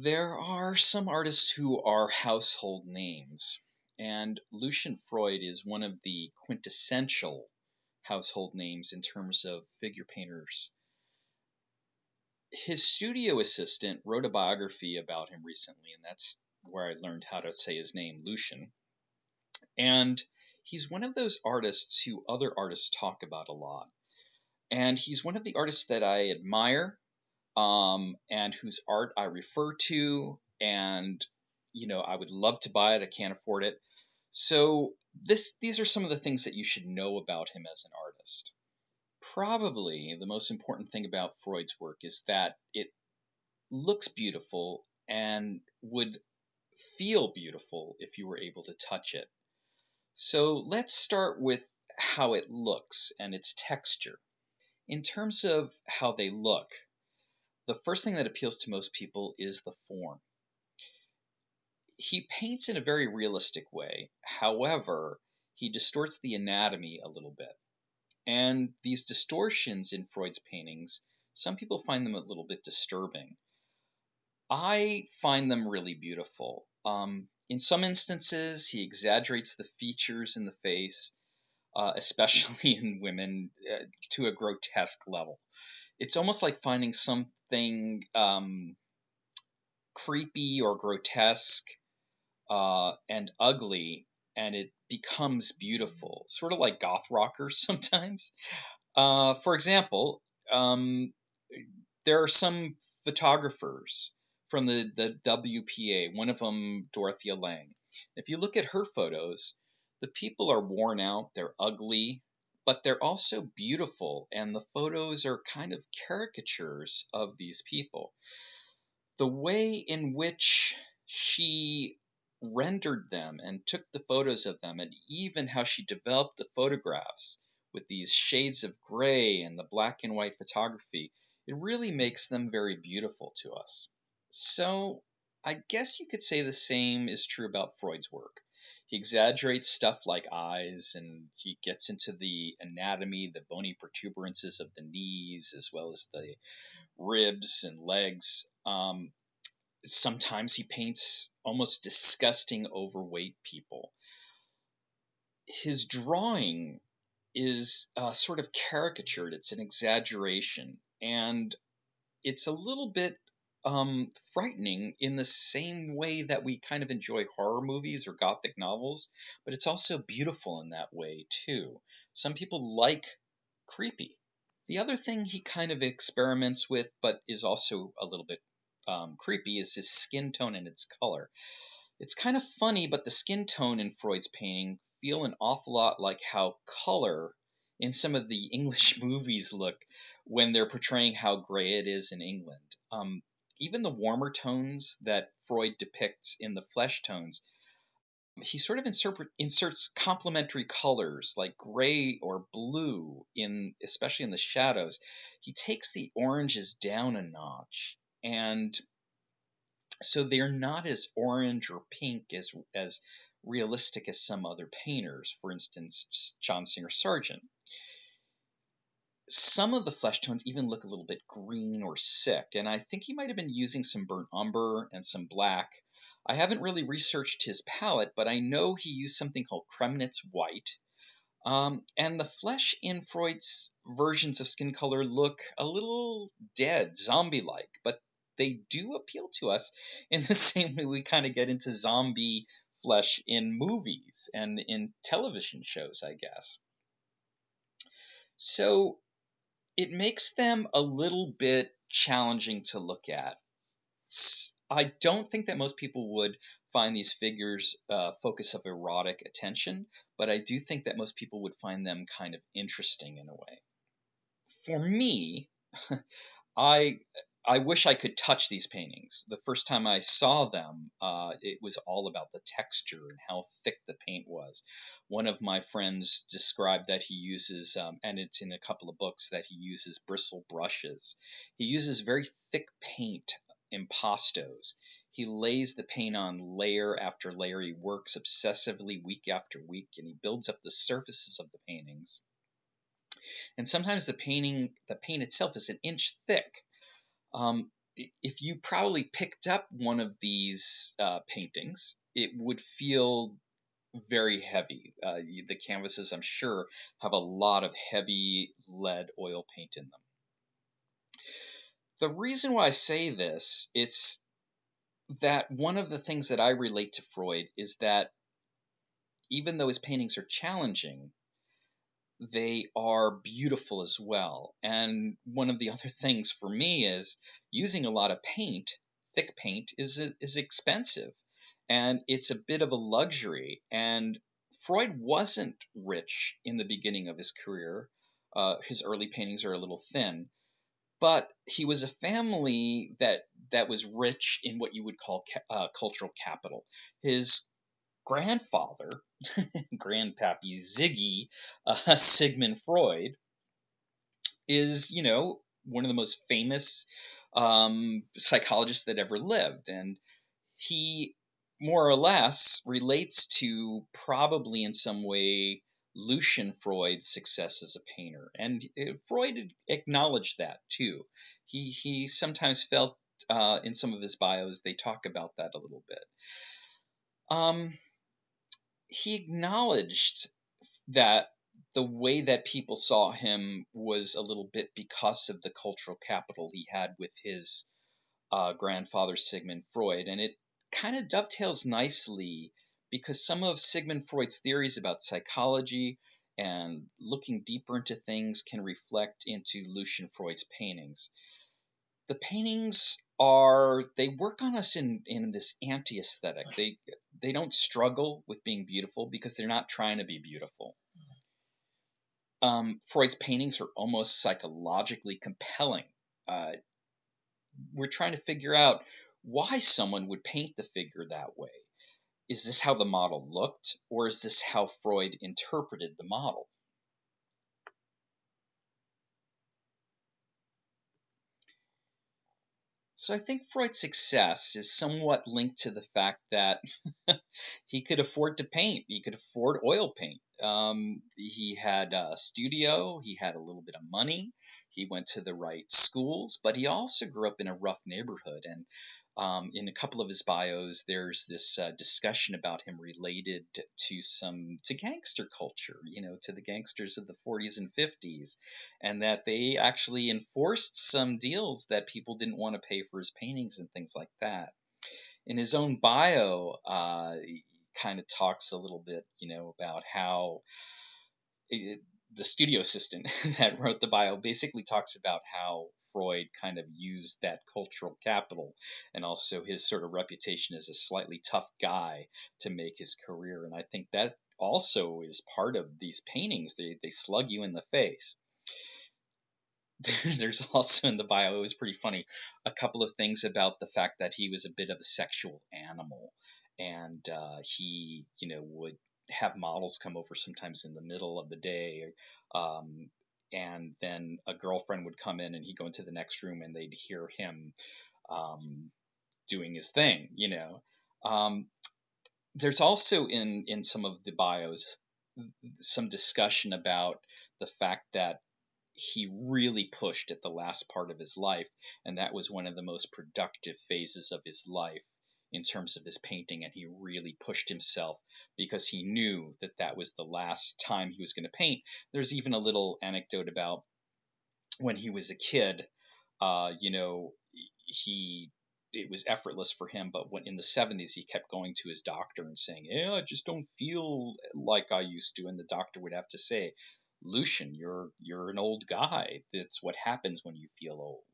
There are some artists who are household names, and Lucian Freud is one of the quintessential household names in terms of figure painters. His studio assistant wrote a biography about him recently, and that's where I learned how to say his name, Lucian. And he's one of those artists who other artists talk about a lot. And he's one of the artists that I admire um, and whose art I refer to. And, you know, I would love to buy it. I can't afford it. So this these are some of the things that you should know about him as an artist. Probably the most important thing about Freud's work is that it looks beautiful and would feel beautiful if you were able to touch it. So let's start with how it looks and its texture. In terms of how they look, the first thing that appeals to most people is the form. He paints in a very realistic way. However, he distorts the anatomy a little bit. And these distortions in Freud's paintings, some people find them a little bit disturbing. I find them really beautiful. Um, in some instances, he exaggerates the features in the face, uh, especially in women, uh, to a grotesque level. It's almost like finding something um, creepy or grotesque uh, and ugly, and it becomes beautiful, sort of like goth rockers sometimes. Uh, for example, um, there are some photographers from the, the WPA, one of them, Dorothea Lange. If you look at her photos, the people are worn out, they're ugly, but they're also beautiful, and the photos are kind of caricatures of these people. The way in which she rendered them and took the photos of them, and even how she developed the photographs with these shades of gray and the black and white photography, it really makes them very beautiful to us. So I guess you could say the same is true about Freud's work. He exaggerates stuff like eyes and he gets into the anatomy, the bony protuberances of the knees, as well as the ribs and legs. Um, sometimes he paints almost disgusting, overweight people. His drawing is uh, sort of caricatured, it's an exaggeration, and it's a little bit um, frightening in the same way that we kind of enjoy horror movies or gothic novels, but it's also beautiful in that way too. Some people like creepy. The other thing he kind of experiments with, but is also a little bit um, creepy, is his skin tone and its color. It's kind of funny, but the skin tone in Freud's painting feel an awful lot like how color in some of the English movies look when they're portraying how gray it is in England. Um, even the warmer tones that Freud depicts in the flesh tones, he sort of insert, inserts complementary colors like gray or blue in especially in the shadows. He takes the oranges down a notch and so they're not as orange or pink as as realistic as some other painters, for instance, John Singer Sargent some of the flesh tones even look a little bit green or sick, and I think he might have been using some burnt umber and some black. I haven't really researched his palette, but I know he used something called Kremnitz white. Um, and the flesh in Freud's versions of skin color look a little dead, zombie like, but they do appeal to us in the same way we kind of get into zombie flesh in movies and in television shows, I guess. So it makes them a little bit challenging to look at. I don't think that most people would find these figures uh, focus of erotic attention, but I do think that most people would find them kind of interesting in a way. For me, I I wish I could touch these paintings. The first time I saw them, uh, it was all about the texture and how thick the paint was. One of my friends described that he uses, um, and it's in a couple of books, that he uses bristle brushes. He uses very thick paint, impastos. He lays the paint on layer after layer. He works obsessively week after week, and he builds up the surfaces of the paintings. And sometimes the painting, the paint itself is an inch thick um, if you probably picked up one of these uh, paintings, it would feel very heavy. Uh, the canvases, I'm sure, have a lot of heavy lead oil paint in them. The reason why I say this, it's that one of the things that I relate to Freud is that even though his paintings are challenging, they are beautiful as well. And one of the other things for me is using a lot of paint, thick paint, is is expensive, and it's a bit of a luxury. And Freud wasn't rich in the beginning of his career. Uh, his early paintings are a little thin, but he was a family that that was rich in what you would call uh, cultural capital. His grandfather, Grandpappy Ziggy uh, Sigmund Freud, is you know one of the most famous um, psychologists that ever lived, and he more or less relates to probably in some way Lucian Freud's success as a painter, and uh, Freud acknowledged that too. He he sometimes felt uh, in some of his bios they talk about that a little bit. Um, he acknowledged that the way that people saw him was a little bit because of the cultural capital he had with his uh, grandfather Sigmund Freud, and it kind of dovetails nicely because some of Sigmund Freud's theories about psychology and looking deeper into things can reflect into Lucian Freud's paintings. The paintings are they work on us in in this anti-aesthetic. They they don't struggle with being beautiful because they're not trying to be beautiful. Um, Freud's paintings are almost psychologically compelling. Uh, we're trying to figure out why someone would paint the figure that way is this how the model looked, or is this how Freud interpreted the model? So I think Freud's success is somewhat linked to the fact that he could afford to paint. He could afford oil paint. Um, he had a studio. He had a little bit of money. He went to the right schools, but he also grew up in a rough neighborhood. And um, in a couple of his bios, there's this uh, discussion about him related to some to gangster culture, you know, to the gangsters of the 40s and 50s, and that they actually enforced some deals that people didn't want to pay for his paintings and things like that. In his own bio, uh, he kind of talks a little bit, you know, about how. It, the studio assistant that wrote the bio basically talks about how Freud kind of used that cultural capital and also his sort of reputation as a slightly tough guy to make his career. And I think that also is part of these paintings. They, they slug you in the face. There's also in the bio, it was pretty funny, a couple of things about the fact that he was a bit of a sexual animal. And uh, he, you know, would have models come over sometimes in the middle of the day um, and then a girlfriend would come in and he'd go into the next room and they'd hear him um, doing his thing, you know. Um, there's also in in some of the bios some discussion about the fact that he really pushed at the last part of his life, and that was one of the most productive phases of his life in terms of his painting, and he really pushed himself because he knew that that was the last time he was going to paint. There's even a little anecdote about when he was a kid. Uh, you know, he it was effortless for him, but when in the 70s he kept going to his doctor and saying, "Yeah, I just don't feel like I used to," and the doctor would have to say, "Lucian, you're you're an old guy. That's what happens when you feel old."